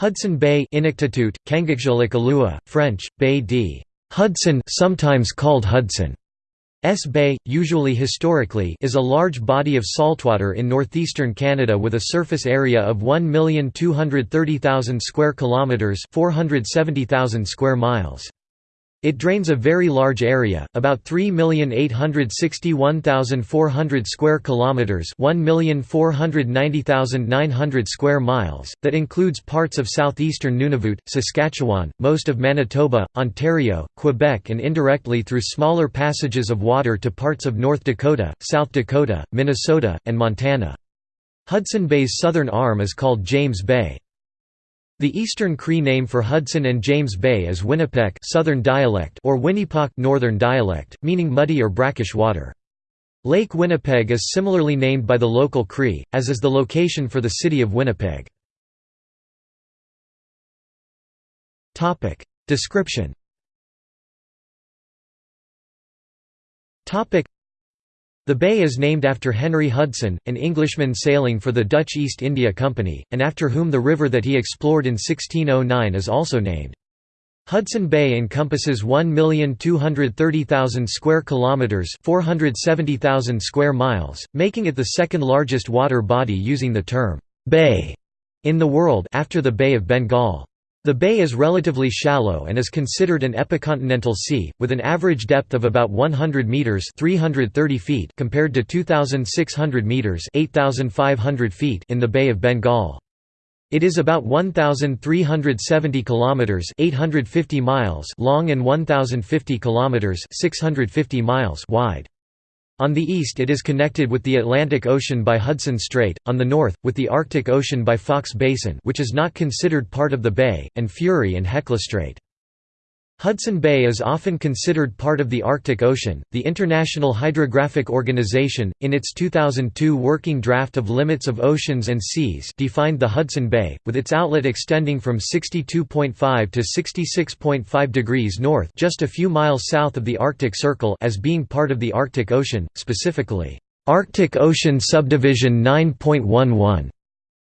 Hudson Bay Inuktitut, Kangakjolik French, Bay d. Hudson sometimes called Hudson. S Bay, usually historically, is a large body of saltwater in northeastern Canada with a surface area of 1,230,000 square kilometers, 470,000 square miles. It drains a very large area, about 3,861,400 square kilometers, 1,490,900 square miles, that includes parts of southeastern Nunavut, Saskatchewan, most of Manitoba, Ontario, Quebec and indirectly through smaller passages of water to parts of North Dakota, South Dakota, Minnesota, and Montana. Hudson Bay's southern arm is called James Bay. The Eastern Cree name for Hudson and James Bay is Winnipeg Southern dialect or Winnipesaukee Northern dialect, meaning muddy or brackish water. Lake Winnipeg is similarly named by the local Cree, as is the location for the city of Winnipeg. Description the bay is named after Henry Hudson, an Englishman sailing for the Dutch East India Company, and after whom the river that he explored in 1609 is also named. Hudson Bay encompasses 1,230,000 square kilometers, 470,000 square miles, making it the second largest water body using the term bay in the world after the Bay of Bengal. The bay is relatively shallow and is considered an epicontinental sea, with an average depth of about 100 meters (330 feet) compared to 2,600 meters (8,500 feet) in the Bay of Bengal. It is about 1,370 kilometers (850 miles) long and 1,050 kilometers (650 miles) wide. On the east it is connected with the Atlantic Ocean by Hudson Strait, on the north, with the Arctic Ocean by Foxe Basin which is not considered part of the bay, and Fury and Hecla Strait. Hudson Bay is often considered part of the Arctic Ocean. The International Hydrographic Organization, in its 2002 working draft of limits of oceans and seas, defined the Hudson Bay, with its outlet extending from 62.5 to 66.5 degrees north, just a few miles south of the Arctic Circle, as being part of the Arctic Ocean, specifically Arctic Ocean Subdivision 9.11.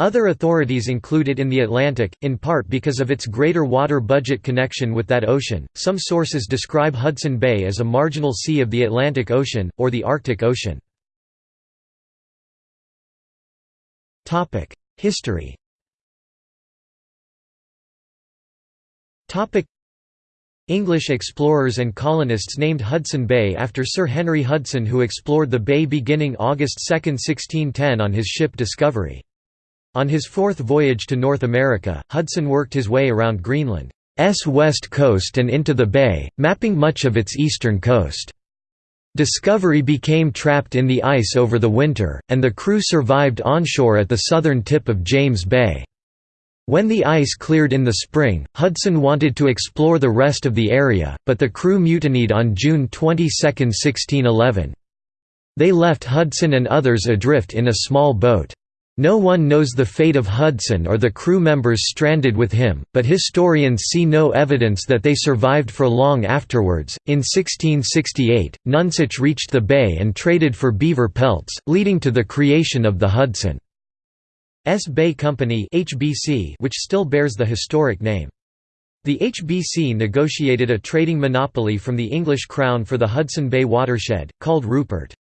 Other authorities include it in the Atlantic, in part because of its greater water budget connection with that ocean. Some sources describe Hudson Bay as a marginal sea of the Atlantic Ocean, or the Arctic Ocean. History English explorers and colonists named Hudson Bay after Sir Henry Hudson who explored the bay beginning August 2, 1610 on his ship Discovery. On his fourth voyage to North America, Hudson worked his way around Greenland's west coast and into the bay, mapping much of its eastern coast. Discovery became trapped in the ice over the winter, and the crew survived onshore at the southern tip of James Bay. When the ice cleared in the spring, Hudson wanted to explore the rest of the area, but the crew mutinied on June 22, 1611. They left Hudson and others adrift in a small boat. No one knows the fate of Hudson or the crew members stranded with him, but historians see no evidence that they survived for long afterwards. In 1668, Nonsuch reached the bay and traded for beaver pelts, leading to the creation of the Hudson's Bay Company (HBC), which still bears the historic name. The HBC negotiated a trading monopoly from the English Crown for the Hudson Bay watershed, called Rupert's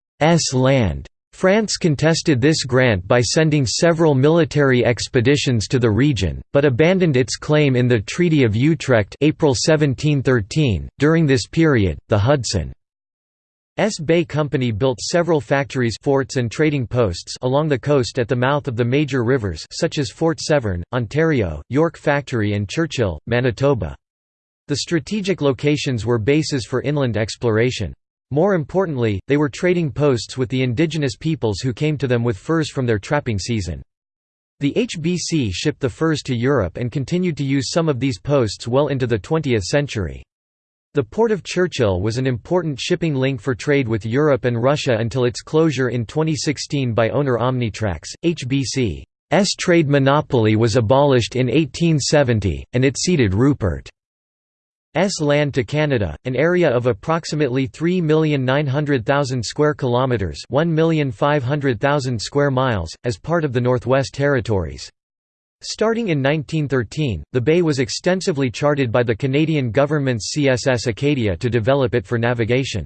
Land. France contested this grant by sending several military expeditions to the region, but abandoned its claim in the Treaty of Utrecht April 1713. .During this period, the Hudson S. Bay Company built several factories forts and trading posts along the coast at the mouth of the major rivers such as Fort Severn, Ontario, York Factory and Churchill, Manitoba. The strategic locations were bases for inland exploration. More importantly, they were trading posts with the indigenous peoples who came to them with furs from their trapping season. The HBC shipped the furs to Europe and continued to use some of these posts well into the 20th century. The port of Churchill was an important shipping link for trade with Europe and Russia until its closure in 2016 by owner Omnitrax. HBC's trade monopoly was abolished in 1870, and it ceded Rupert S land to Canada, an area of approximately 3,900,000 square kilometers, 1,500,000 square miles, as part of the Northwest Territories. Starting in 1913, the bay was extensively charted by the Canadian government's CSS Acadia to develop it for navigation.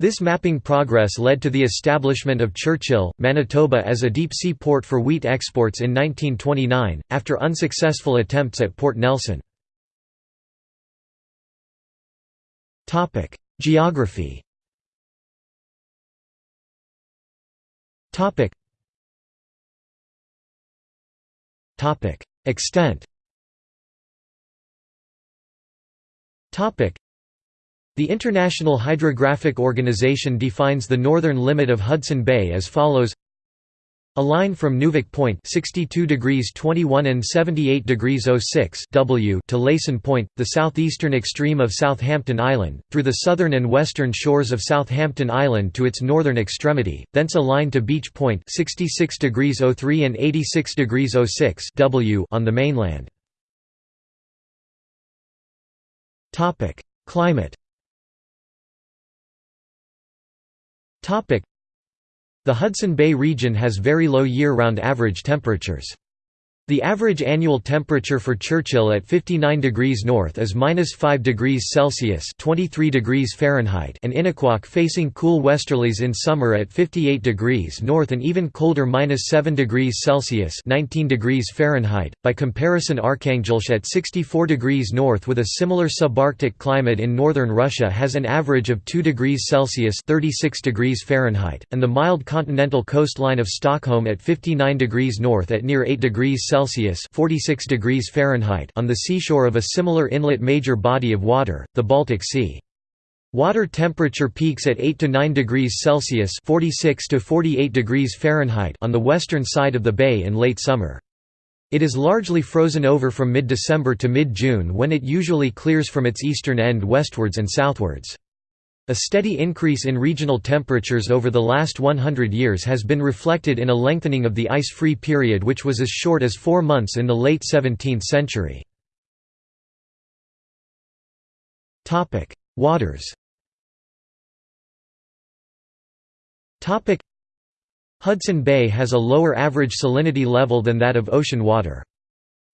This mapping progress led to the establishment of Churchill, Manitoba as a deep-sea port for wheat exports in 1929, after unsuccessful attempts at Port Nelson. Geography. Extent. The International Hydrographic Organization defines the northern limit of Hudson Bay as follows a line from Nuvuk Point 62 degrees 21 and 78 degrees 06 W to Leyson Point, the southeastern extreme of Southampton Island, through the southern and western shores of Southampton Island to its northern extremity, thence a line to Beach Point 66 degrees 03 and 86 degrees 06 W on the mainland. Climate The Hudson Bay region has very low year-round average temperatures. The average annual temperature for Churchill at 59 degrees north is minus 5 degrees Celsius (23 degrees Fahrenheit) and Inukjuak facing cool westerlies in summer at 58 degrees north and even colder minus 7 degrees Celsius (19 degrees Fahrenheit). By comparison, Arkhangelsk at 64 degrees north with a similar subarctic climate in northern Russia has an average of 2 degrees Celsius (36 degrees Fahrenheit), and the mild continental coastline of Stockholm at 59 degrees north at near 8 degrees Celsius 46 degrees Fahrenheit on the seashore of a similar inlet major body of water, the Baltic Sea. Water temperature peaks at 8 to 9 degrees Celsius 46 to 48 degrees Fahrenheit on the western side of the bay in late summer. It is largely frozen over from mid-December to mid-June when it usually clears from its eastern end westwards and southwards. A steady increase in regional temperatures over the last 100 years has been reflected in a lengthening of the ice-free period which was as short as four months in the late 17th century. Waters Hudson Bay has a lower average salinity level than that of ocean water.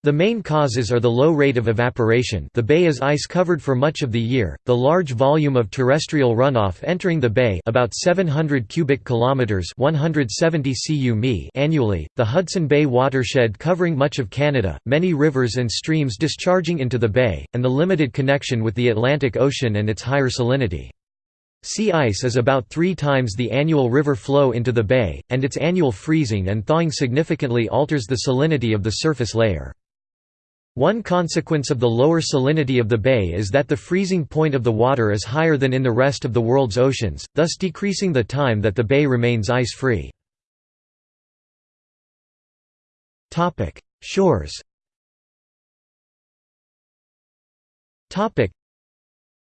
The main causes are the low rate of evaporation the bay is ice-covered for much of the year, the large volume of terrestrial runoff entering the bay about 700 cubic kilometers 170 cu annually, the Hudson Bay watershed covering much of Canada, many rivers and streams discharging into the bay, and the limited connection with the Atlantic Ocean and its higher salinity. Sea ice is about three times the annual river flow into the bay, and its annual freezing and thawing significantly alters the salinity of the surface layer. One consequence of the lower salinity of the bay is that the freezing point of the water is higher than in the rest of the world's oceans, thus decreasing the time that the bay remains ice-free. Shores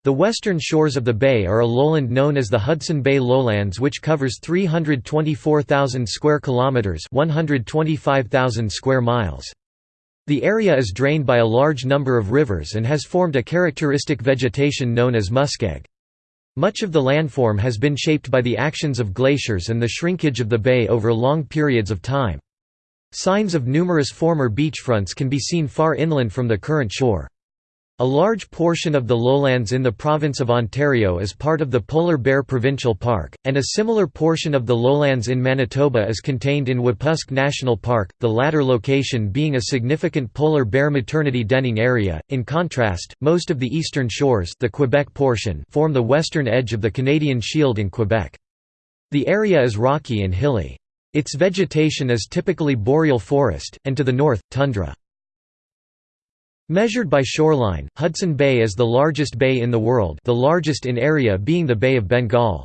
the western shores of the bay are a lowland known as the Hudson Bay Lowlands which covers 324,000 square kilometers, 125,000 square miles. The area is drained by a large number of rivers and has formed a characteristic vegetation known as muskeg. Much of the landform has been shaped by the actions of glaciers and the shrinkage of the bay over long periods of time. Signs of numerous former beachfronts can be seen far inland from the current shore. A large portion of the lowlands in the province of Ontario is part of the Polar Bear Provincial Park, and a similar portion of the lowlands in Manitoba is contained in Wapusk National Park, the latter location being a significant polar bear maternity denning area. In contrast, most of the eastern shores, the Quebec portion, form the western edge of the Canadian Shield in Quebec. The area is rocky and hilly. Its vegetation is typically boreal forest, and to the north, tundra. Measured by shoreline, Hudson Bay is the largest bay in the world the largest in area being the Bay of Bengal.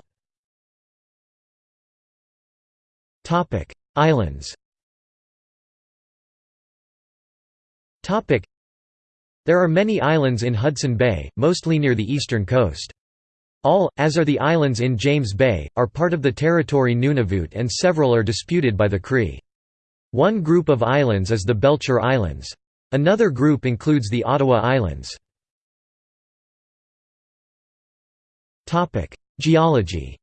Islands There are many islands in Hudson Bay, mostly near the eastern coast. All, as are the islands in James Bay, are part of the territory Nunavut and several are disputed by the Cree. One group of islands is the Belcher Islands. Another group includes the Ottawa Islands. Geology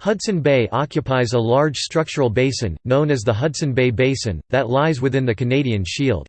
Hudson Bay occupies a large structural basin, known as the Hudson Bay Basin, that lies within the Canadian Shield.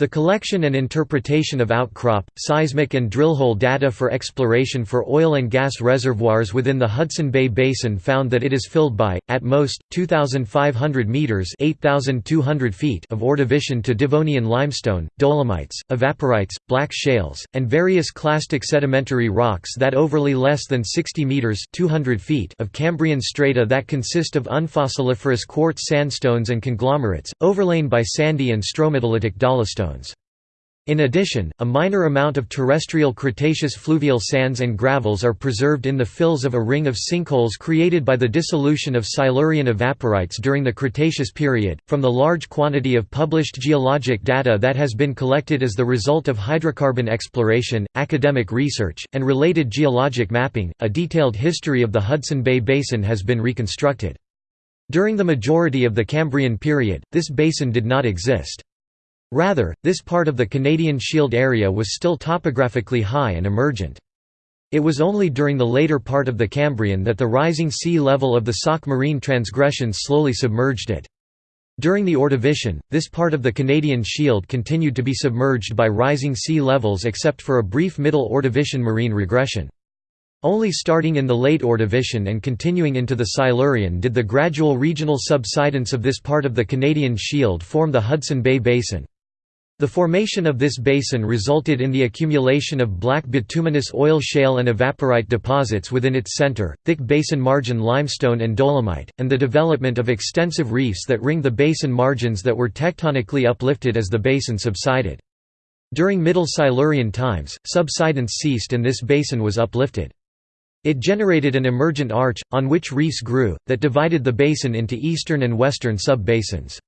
The collection and interpretation of outcrop, seismic and drill hole data for exploration for oil and gas reservoirs within the Hudson Bay Basin found that it is filled by, at most, 2,500 metres feet of Ordovician to Devonian limestone, dolomites, evaporites, black shales, and various clastic sedimentary rocks that overlay less than 60 metres 200 feet of Cambrian strata that consist of unfossiliferous quartz sandstones and conglomerates, overlain by sandy and stromatolitic dolostone. In addition, a minor amount of terrestrial Cretaceous fluvial sands and gravels are preserved in the fills of a ring of sinkholes created by the dissolution of Silurian evaporites during the Cretaceous period. From the large quantity of published geologic data that has been collected as the result of hydrocarbon exploration, academic research, and related geologic mapping, a detailed history of the Hudson Bay Basin has been reconstructed. During the majority of the Cambrian period, this basin did not exist. Rather, this part of the Canadian Shield area was still topographically high and emergent. It was only during the later part of the Cambrian that the rising sea level of the Sauk marine transgressions slowly submerged it. During the Ordovician, this part of the Canadian Shield continued to be submerged by rising sea levels except for a brief Middle Ordovician marine regression. Only starting in the late Ordovician and continuing into the Silurian did the gradual regional subsidence of this part of the Canadian Shield form the Hudson Bay Basin. The formation of this basin resulted in the accumulation of black bituminous oil shale and evaporite deposits within its center, thick basin margin limestone and dolomite, and the development of extensive reefs that ring the basin margins that were tectonically uplifted as the basin subsided. During Middle Silurian times, subsidence ceased and this basin was uplifted. It generated an emergent arch, on which reefs grew, that divided the basin into eastern and western sub-basins.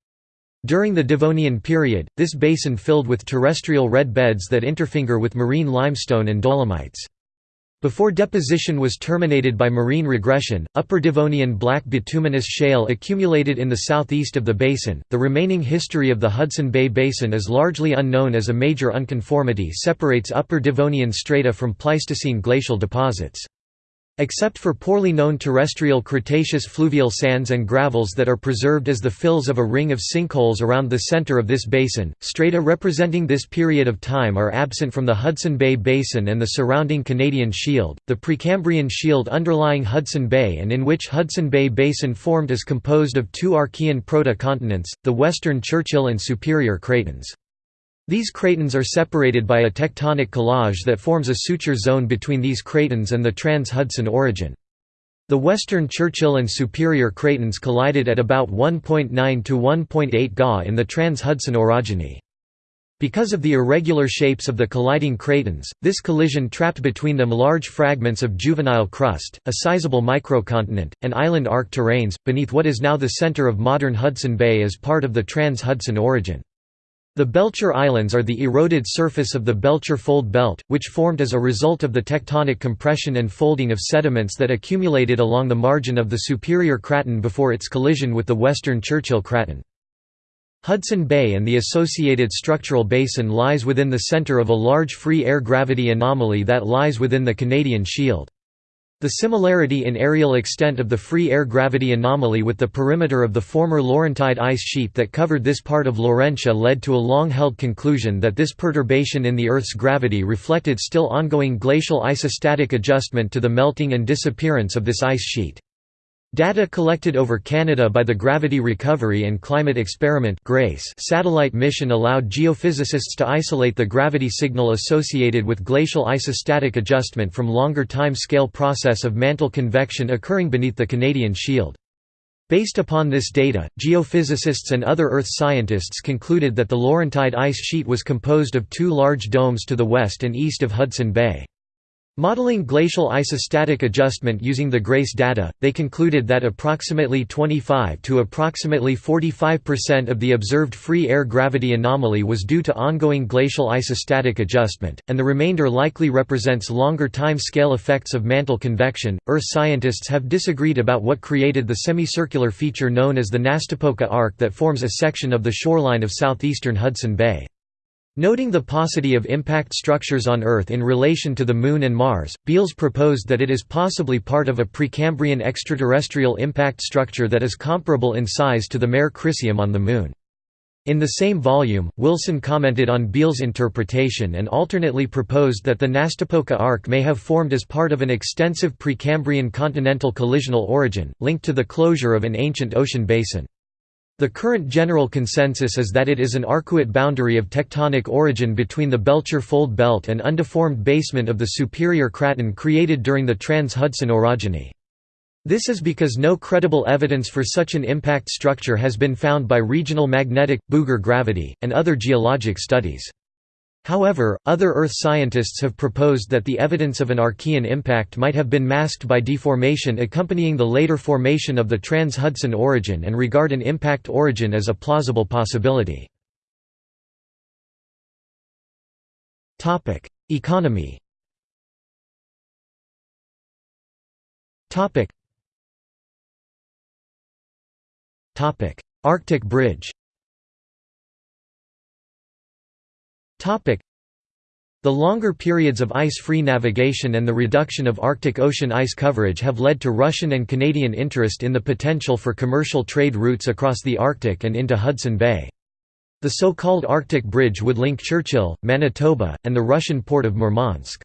During the Devonian period, this basin filled with terrestrial red beds that interfinger with marine limestone and dolomites. Before deposition was terminated by marine regression, Upper Devonian black bituminous shale accumulated in the southeast of the basin. The remaining history of the Hudson Bay Basin is largely unknown as a major unconformity separates Upper Devonian strata from Pleistocene glacial deposits. Except for poorly known terrestrial Cretaceous fluvial sands and gravels that are preserved as the fills of a ring of sinkholes around the center of this basin, strata representing this period of time are absent from the Hudson Bay Basin and the surrounding Canadian Shield. The Precambrian Shield underlying Hudson Bay and in which Hudson Bay Basin formed is composed of two Archean proto-continents, the Western Churchill and Superior Cratons. These cratons are separated by a tectonic collage that forms a suture zone between these cratons and the trans-Hudson orogen. The western Churchill and Superior cratons collided at about 1.9 to 1.8 Ga in the trans-Hudson orogeny. Because of the irregular shapes of the colliding cratons, this collision trapped between them large fragments of juvenile crust, a sizable microcontinent, and island arc terranes, beneath what is now the center of modern Hudson Bay as part of the trans-Hudson orogen. The Belcher Islands are the eroded surface of the Belcher Fold Belt, which formed as a result of the tectonic compression and folding of sediments that accumulated along the margin of the Superior Craton before its collision with the western Churchill Craton. Hudson Bay and the associated structural basin lies within the center of a large free air gravity anomaly that lies within the Canadian Shield. The similarity in areal extent of the free air gravity anomaly with the perimeter of the former Laurentide ice sheet that covered this part of Laurentia led to a long-held conclusion that this perturbation in the Earth's gravity reflected still ongoing glacial isostatic adjustment to the melting and disappearance of this ice sheet. Data collected over Canada by the Gravity Recovery and Climate Experiment satellite mission allowed geophysicists to isolate the gravity signal associated with glacial isostatic adjustment from longer time scale process of mantle convection occurring beneath the Canadian Shield. Based upon this data, geophysicists and other Earth scientists concluded that the Laurentide ice sheet was composed of two large domes to the west and east of Hudson Bay. Modeling glacial isostatic adjustment using the GRACE data, they concluded that approximately 25 to approximately 45% of the observed free air gravity anomaly was due to ongoing glacial isostatic adjustment, and the remainder likely represents longer time scale effects of mantle convection. Earth scientists have disagreed about what created the semicircular feature known as the Nastapoka Arc that forms a section of the shoreline of southeastern Hudson Bay. Noting the paucity of impact structures on Earth in relation to the Moon and Mars, Beals proposed that it is possibly part of a Precambrian extraterrestrial impact structure that is comparable in size to the Mare Crisium on the Moon. In the same volume, Wilson commented on Beals' interpretation and alternately proposed that the Nastapoka arc may have formed as part of an extensive Precambrian continental collisional origin, linked to the closure of an ancient ocean basin. The current general consensus is that it is an arcuate boundary of tectonic origin between the Belcher Fold Belt and undeformed basement of the Superior Craton created during the Trans-Hudson orogeny. This is because no credible evidence for such an impact structure has been found by regional magnetic, Bouguer gravity, and other geologic studies. However, other Earth scientists have proposed that the evidence of an Archean impact might have been masked by deformation accompanying the later formation of the trans-Hudson orogen and regard an impact origin as a plausible possibility. Economy Arctic Bridge The longer periods of ice-free navigation and the reduction of Arctic Ocean ice coverage have led to Russian and Canadian interest in the potential for commercial trade routes across the Arctic and into Hudson Bay. The so-called Arctic Bridge would link Churchill, Manitoba, and the Russian port of Murmansk.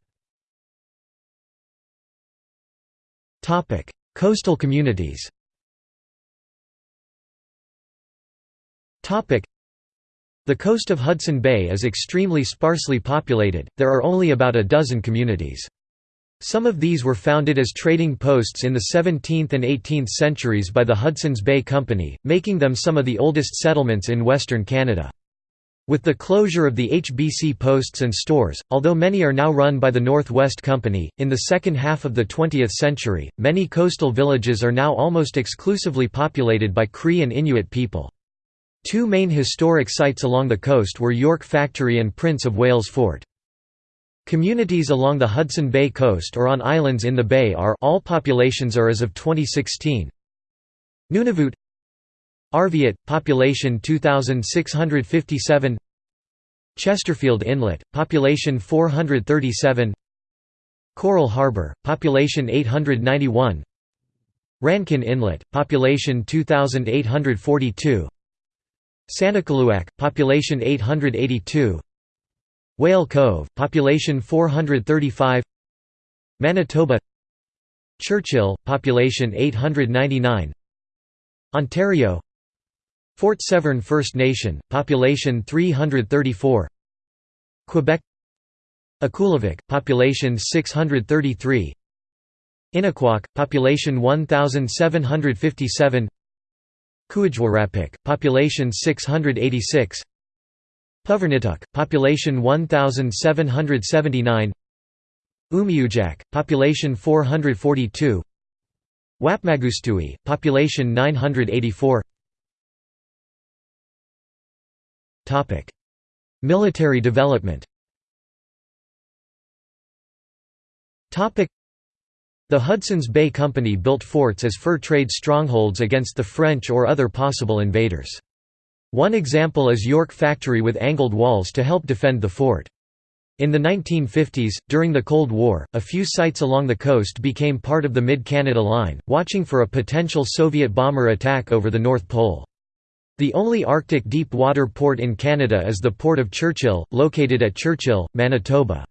Coastal communities the coast of Hudson Bay is extremely sparsely populated, there are only about a dozen communities. Some of these were founded as trading posts in the 17th and 18th centuries by the Hudson's Bay Company, making them some of the oldest settlements in Western Canada. With the closure of the HBC posts and stores, although many are now run by the Northwest Company, in the second half of the 20th century, many coastal villages are now almost exclusively populated by Cree and Inuit people. Two main historic sites along the coast were York Factory and Prince of Wales Fort. Communities along the Hudson Bay coast or on islands in the bay are all populations are as of 2016. Nunavut Arviat, population 2657 Chesterfield Inlet, population 437 Coral Harbour, population 891 Rankin Inlet, population 2842 Sanikiluaq, population 882 Whale Cove, population 435 Manitoba Churchill, population 899 Ontario Fort Severn First Nation, population 334 Quebec Akulivik, population 633 Inukjuak, population 1757 Kuujjuarapik, population 686 Puvirnituq, population 1779 Umiujaq, population 442 Whapmagoostui, population 984 Topic: Military development. The Hudson's Bay Company built forts as fur trade strongholds against the French or other possible invaders. One example is York Factory with angled walls to help defend the fort. In the 1950s, during the Cold War, a few sites along the coast became part of the Mid-Canada Line, watching for a potential Soviet bomber attack over the North Pole. The only Arctic deep water port in Canada is the Port of Churchill, located at Churchill, Manitoba.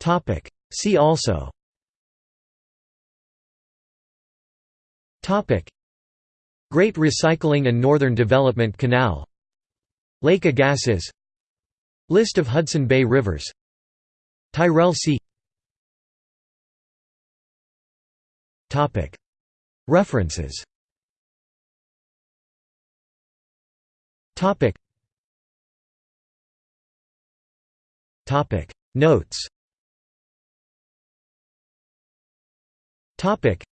Topic. See also Topic. Great Recycling and Northern Development Canal Lake Agassiz List of Hudson Bay rivers Tyrrell Sea Topic. References Topic. Topic. Notes Topic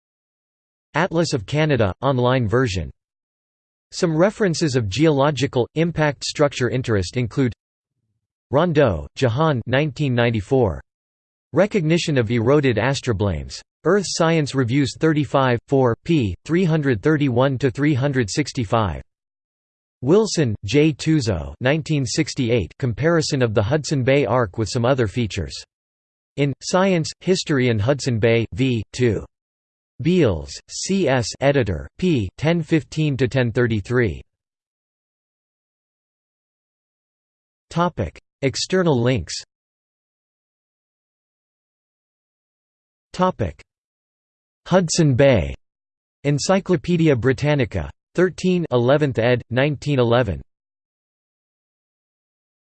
Atlas of Canada online version Some references of geological impact structure interest include Rondot, Jehan 1994 Recognition of eroded astroblemes Earth Science Reviews 35 4 p 331 365 Wilson, J. Tuzo 1968 comparison of the Hudson Bay Arc with some other features. In, Science, History and Hudson Bay, v. 2. Beals, C. S. Editor, p. 1015–1033. Topic: External links Topic: Hudson Bay. Encyclopædia Britannica. 13 11th ed. 1911.